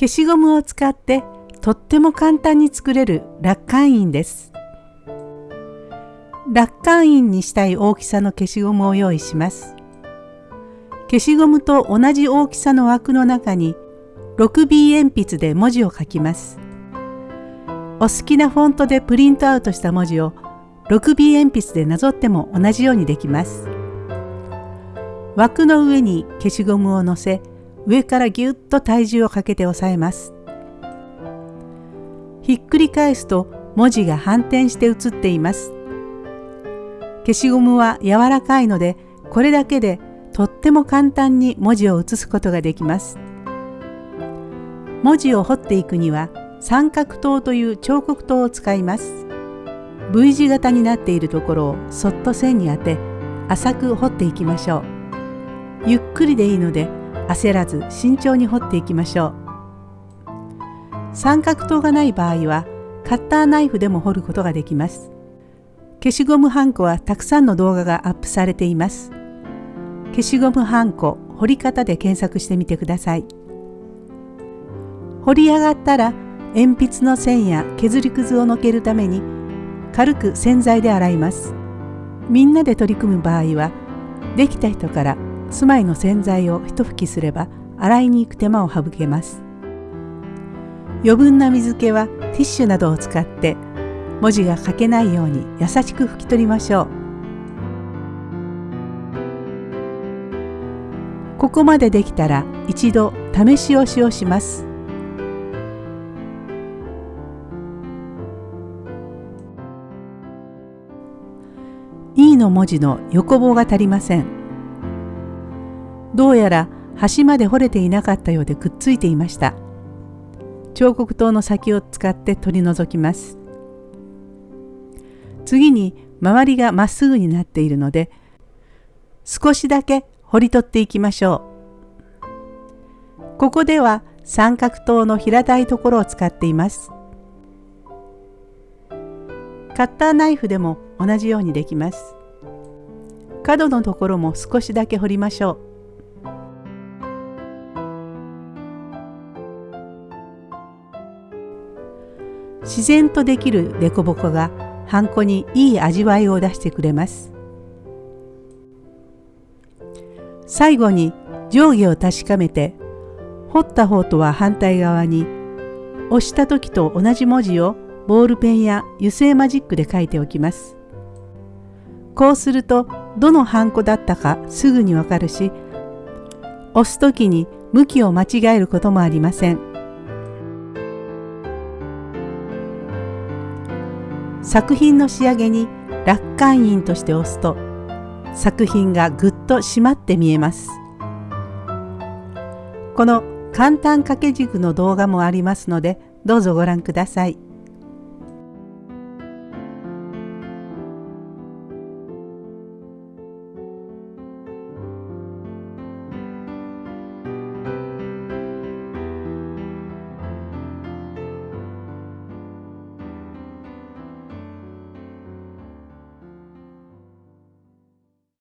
消しゴムを使ってとっても簡単に作れる楽観印です。楽観印にしたい大きさの消しゴムを用意します。消しゴムと同じ大きさの枠の中に 6B 鉛筆で文字を書きます。お好きなフォントでプリントアウトした文字を 6B 鉛筆でなぞっても同じようにできます。枠の上に消しゴムを乗せ上からぎゅっと体重をかけて押さえます。ひっくり返すと文字が反転して写っています。消しゴムは柔らかいのでこれだけでとっても簡単に文字を写すことができます。文字を彫っていくには三角刀という彫刻刀を使います。V 字型になっているところをそっと線に当て浅く彫っていきましょう。ゆっくりでいいので焦らず慎重に彫っていきましょう。三角刀がない場合はカッターナイフでも彫ることができます。消しゴムはんこはたくさんの動画がアップされています。消しゴムはんこ彫り方で検索してみてください。彫り上がったら鉛筆の線や削りくずをのけるために軽く洗剤で洗います。みんなで取り組む場合はできた人から住まいの洗剤を一拭きすれば洗いに行く手間を省けます。余分な水気はティッシュなどを使って文字が書けないように優しく拭き取りましょう。ここまでできたら一度試し押しをします。E の文字の横棒が足りません。どうやら端まで掘れていなかったようでくっついていました。彫刻刀の先を使って取り除きます。次に周りがまっすぐになっているので少しだけ掘り取っていきましょう。ここでは三角刀の平たいところを使っています。カッターナイフでも同じようにできます。角のところも少しだけ掘りましょう。自然とできる凸凹がハンコにいい味わいを出してくれます。最後に上下を確かめて彫った方とは反対側に押した時と同じ文字をボールペンや油性マジックで書いておきます。こうするとどのハンコだったかすぐにわかるし押す時に向きを間違えることもありません。作品の仕上げに楽観印として押すと作品がぐっと締まって見えます。この簡単掛け軸の動画もありますのでどうぞご覧ください。